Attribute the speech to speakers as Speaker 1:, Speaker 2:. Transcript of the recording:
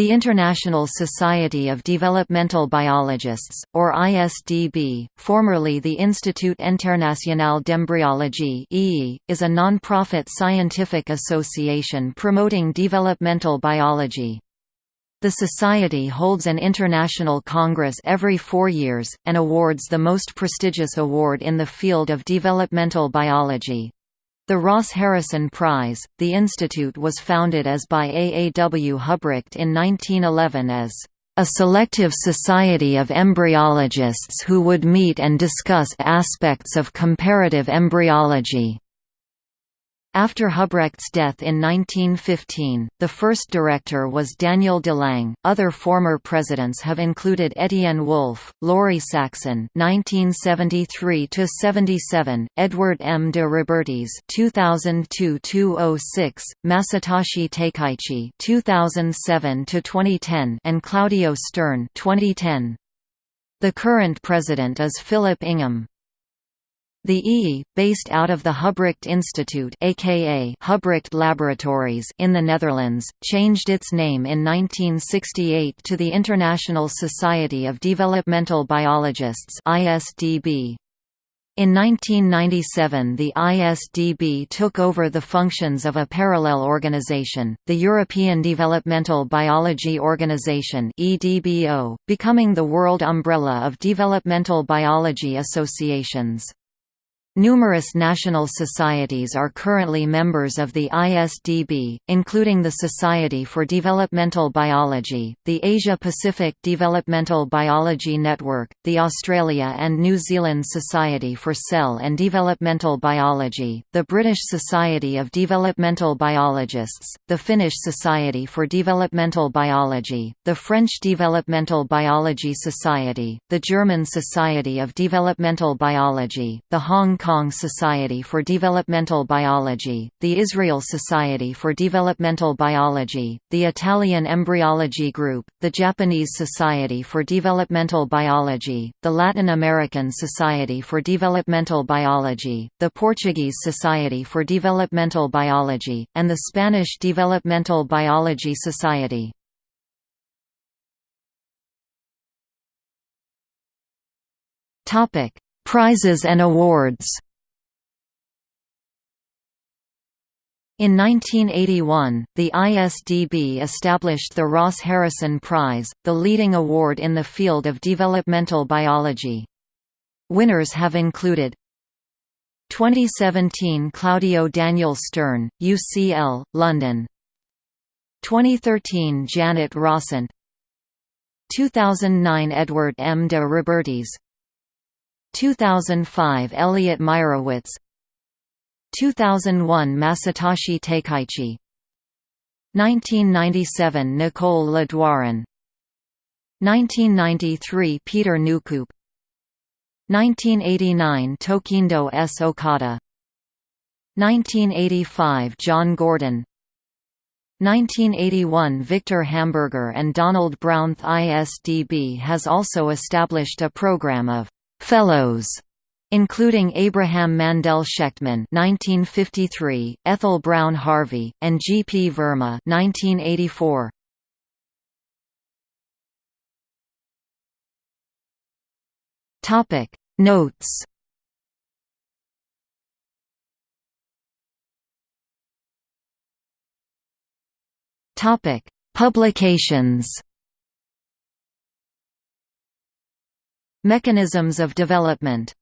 Speaker 1: The International Society of Developmental Biologists, or ISDB, formerly the Institut International d'Embryologie is a non-profit scientific association promoting developmental biology. The Society holds an international congress every four years, and awards the most prestigious award in the field of developmental biology, the Ross Harrison Prize, the institute was founded as by A. A. W. Hubrecht in 1911 as a selective society of embryologists who would meet and discuss aspects of comparative embryology. After Hubrecht's death in 1915, the first director was Daniel DeLange. Other former presidents have included Etienne Wolff, Lauri Saxén (1973–77), Edward M. de Robertis (2002–2006), Masatoshi Takeichi (2007–2010), and Claudio Stern (2010). The current president is Philip Ingham. The EE, based out of the Hubrecht Institute aka Hubrecht Laboratories in the Netherlands, changed its name in 1968 to the International Society of Developmental Biologists ISDB. In 1997 the ISDB took over the functions of a parallel organization, the European Developmental Biology Organization becoming the world umbrella of developmental biology associations. Numerous national societies are currently members of the ISDB, including the Society for Developmental Biology, the Asia-Pacific Developmental Biology Network, the Australia and New Zealand Society for Cell and Developmental Biology, the British Society of Developmental Biologists, the Finnish Society for Developmental Biology, the French Developmental Biology Society, the German Society of Developmental Biology, the Hong Kong Society for Developmental Biology, the Israel Society for Developmental Biology, the Italian Embryology Group, the Japanese Society for Developmental Biology, the Latin American Society for Developmental Biology, the Portuguese Society for Developmental Biology, and the Spanish Developmental Biology Society. Topic: Prizes and awards In 1981, the ISDB established the Ross Harrison Prize, the leading award in the field of developmental biology. Winners have included 2017 Claudio Daniel Stern, UCL, London 2013 Janet Rossant 2009 Edward M. de Robertis 2005 Elliot Meyerowitz. 2001 Masatoshi Takeichi. 1997 Nicole Le Douarin 1993 Pieter Nieuwkoop 1989 Tokindo S. Okada. 1985 John Gurdon. 1981 Victor Hamburger and Donald Brown. ISDB has also established a program of Fellows, including Abraham Mandel Schechtman (1953), Ethel Browne Harvey, and G. P. Verma (1984). Topic Notes. Topic Publications Mechanisms of development